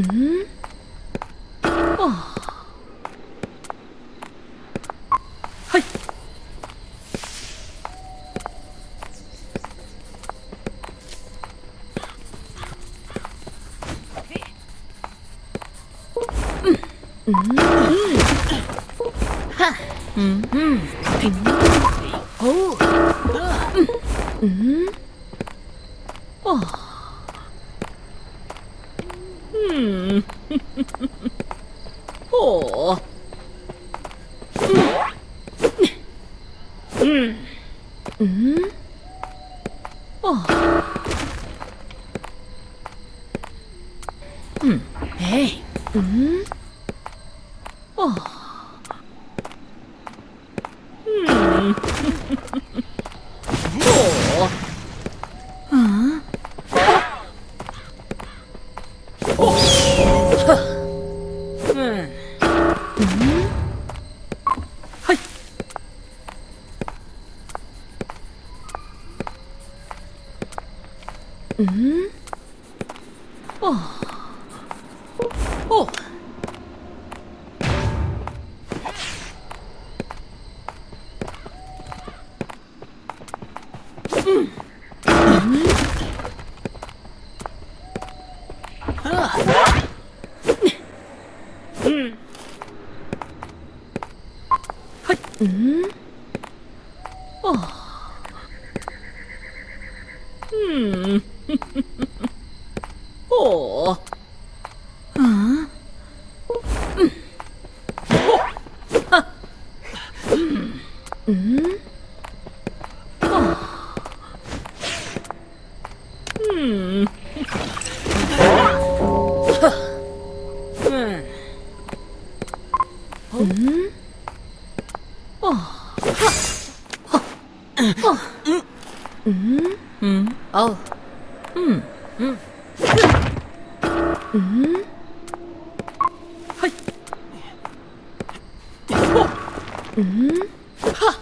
うん。はい。うん。うん。うん。うん。うん。うん。 음, 어, 음, 에이, 음, 어. 嗯 음. 하. 음. 음? 어. 하. 어. 음. 음? 음. 어. 음. 음. 음. 하이. 어. 음. 하.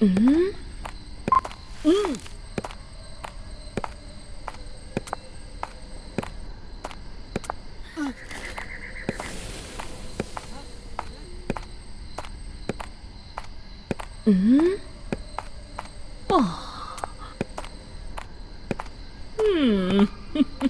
嗯，嗯，嗯，嗯，嗯。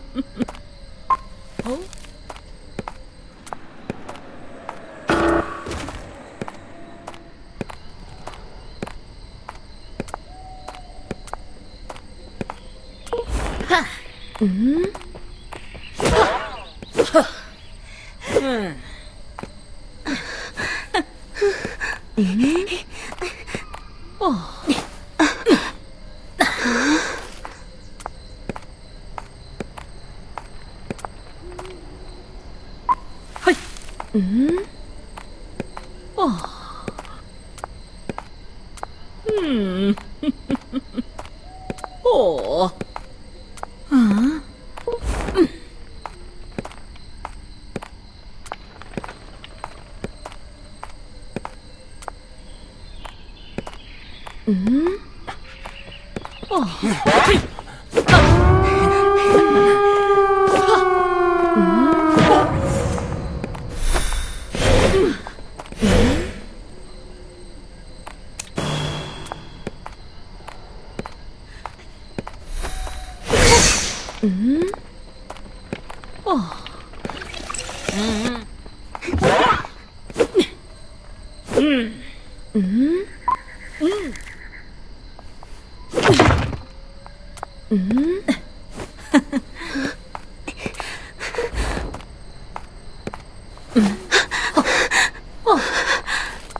嗯，嗯，嗯，哦，嘿，嗯，哦。うん。あっ嗯。Mm hmm.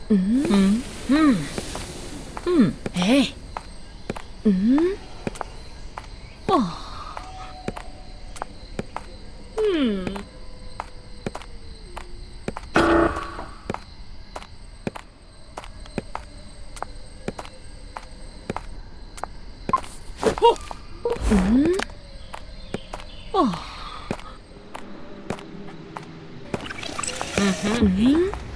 음. 음. 음. 음. 에이. 음. 어. 음. 어. 음. 어. 음.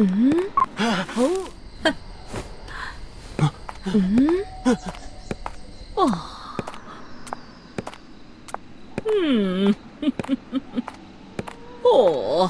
嗯。哦。嗯。哦。嗯哦